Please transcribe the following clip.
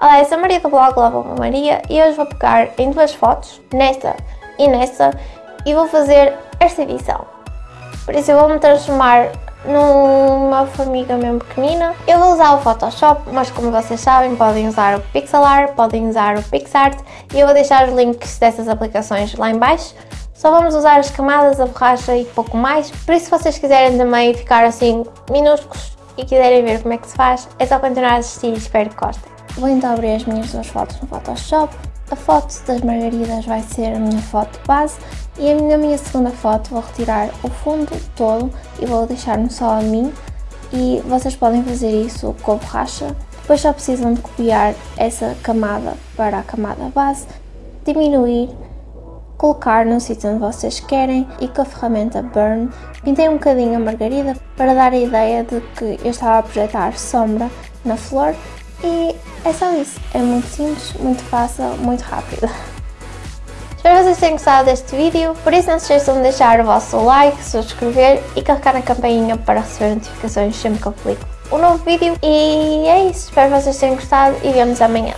Olá, eu sou a Maria do blog Lava Maria e hoje vou pegar em duas fotos, nesta e nesta, e vou fazer esta edição. Por isso eu vou me transformar numa formiga mesmo pequenina. Eu vou usar o Photoshop, mas como vocês sabem podem usar o Pixelart, podem usar o PixArt e eu vou deixar os links dessas aplicações lá em baixo. Só vamos usar as camadas, a borracha e pouco mais, por isso se vocês quiserem também ficar assim minúsculos e quiserem ver como é que se faz, é só continuar a assistir e espero que gostem. Vou então abrir as minhas duas fotos no Photoshop. A foto das margaridas vai ser a minha foto base e na minha segunda foto vou retirar o fundo todo e vou deixar-me só a mim e vocês podem fazer isso com borracha. Depois só precisam de copiar essa camada para a camada base, diminuir colocar no sítio onde vocês querem e com a ferramenta Burn pintei um bocadinho a margarida para dar a ideia de que eu estava a projetar sombra na flor e é só isso, é muito simples, muito fácil, muito rápido. Espero que vocês tenham gostado deste vídeo, por isso não se esqueçam de deixar o vosso like, subscrever e carregar na campainha para receber notificações sempre que eu publico um novo vídeo. E é isso, espero que vocês tenham gostado e vemos amanhã.